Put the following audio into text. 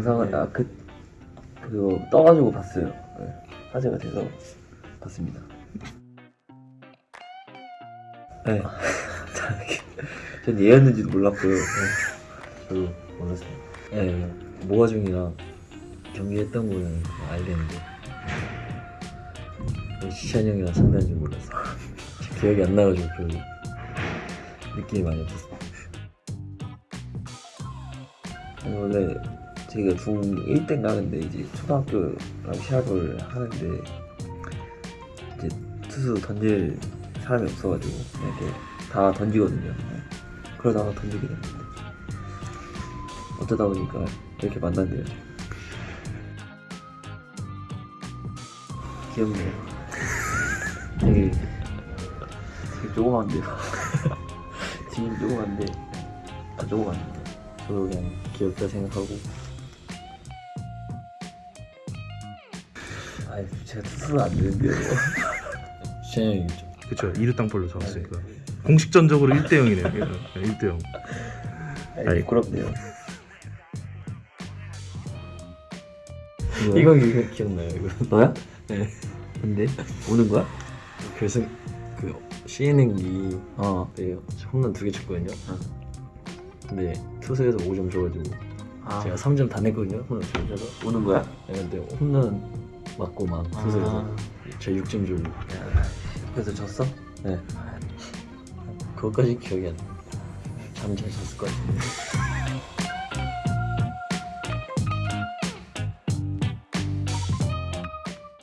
영상을 아 그 그거 떠가지고 봤어요. 네. 화제가 돼서 봤습니다. 네. 전 얘였는지도 몰랐고요. 네. 저도 몰랐어요. 네. 모가중이랑 경기했던 거는 알겠는데 시찬 형이랑 상대한 줄 몰랐어. 기억이 안 나가지고 별로 느낌이 많이 없었어. 아니, 원래 저희가 중1 때인가 근데 이제 초등학교랑 시합을 하는데 이제 투수 던질 사람이 없어가지고 이렇게 다 던지거든요. 네. 그러다가 던지게 됐는데 어쩌다 보니까 이렇게 만났네요. 귀엽네요. 되게 되게 조그만데요. 지금 조그만데 아 조그만데 저도 그냥 귀엽다 생각하고 아 제가 투수는 안 되는데요. 있죠. 그쵸 2루 땅볼로 잡았으니까 공식전적으로 1대 0이네요 1대 0 아니 부끄럽네요. 이거 이거 기억나요 이거 너야? 네. 근데 오는 거야? 결승 그 CN행기 어. 때 홈런 두 개 쳤거든요. 근데 투수에서 5점 줘가지고 아 제가 3점 다 냈거든요. 홈런 두개 쳐서. 오는 거야? 네, 근데 홈런 맞고 막 투수에서 아. 저 6점 주고 그래서 졌어? 네. 그것까지 기억이 안 나. 잠잘 잤을 것 같은데.